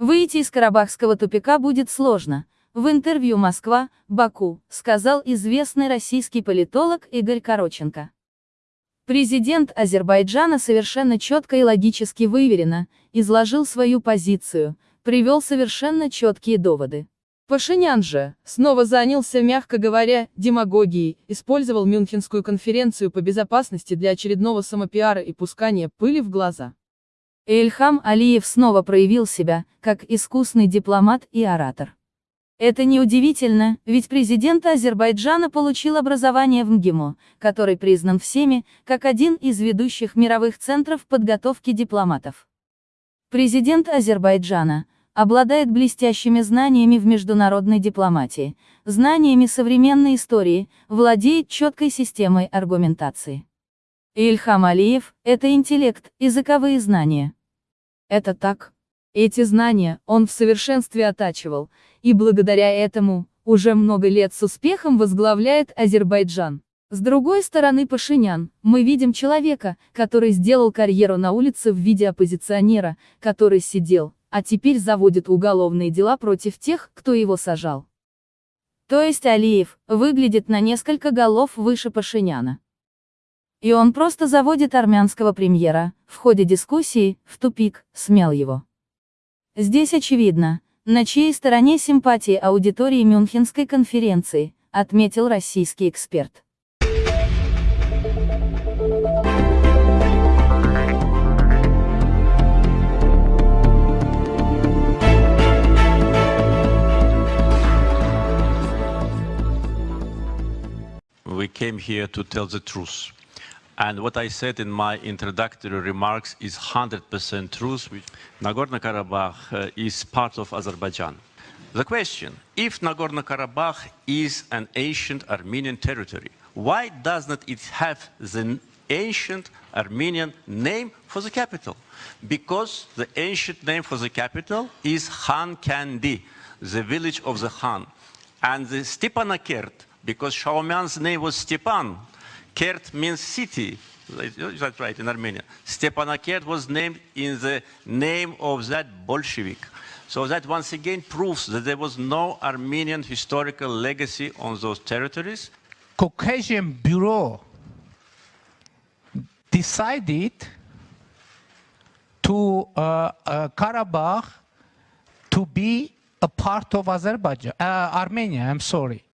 Выйти из Карабахского тупика будет сложно. В интервью «Москва», Баку, сказал известный российский политолог Игорь Короченко. Президент Азербайджана совершенно четко и логически выверено изложил свою позицию, привел совершенно четкие доводы. Пашинян же, снова занялся, мягко говоря, демагогией, использовал Мюнхенскую конференцию по безопасности для очередного самопиара и пускания пыли в глаза. Ильхам Алиев снова проявил себя, как искусный дипломат и оратор. Это неудивительно, ведь президент Азербайджана получил образование в МГИМО, который признан всеми, как один из ведущих мировых центров подготовки дипломатов. Президент Азербайджана, обладает блестящими знаниями в международной дипломатии, знаниями современной истории, владеет четкой системой аргументации. Ильхам Алиев – это интеллект, языковые знания. Это так. Эти знания он в совершенстве оттачивал, и благодаря этому, уже много лет с успехом возглавляет Азербайджан. С другой стороны Пашинян, мы видим человека, который сделал карьеру на улице в виде оппозиционера, который сидел, а теперь заводит уголовные дела против тех, кто его сажал. То есть Алиев выглядит на несколько голов выше Пашиняна. И он просто заводит армянского премьера, в ходе дискуссии, в тупик, смел его. Здесь очевидно, на чьей стороне симпатии аудитории Мюнхенской конференции, отметил российский эксперт. we came here to tell the truth. And what I said in my introductory remarks is 100% truth. Nagorno-Karabakh uh, is part of Azerbaijan. The question, if Nagorno-Karabakh is an ancient Armenian territory, why doesn't it have the ancient Armenian name for the capital? Because the ancient name for the capital is Khan Kandi, the village of the Khan. And the Stepanakert, because Shaomian's name was Stepan. Kert means city. That's right, in Armenia. Stepanakert was named in the name of that Bolshevik. So that once again proves that there was no Armenian historical legacy on those territories. Caucasian Bureau decided to uh, uh, Karabakh to be a part of Azerbaijan, uh, Armenia, I'm sorry.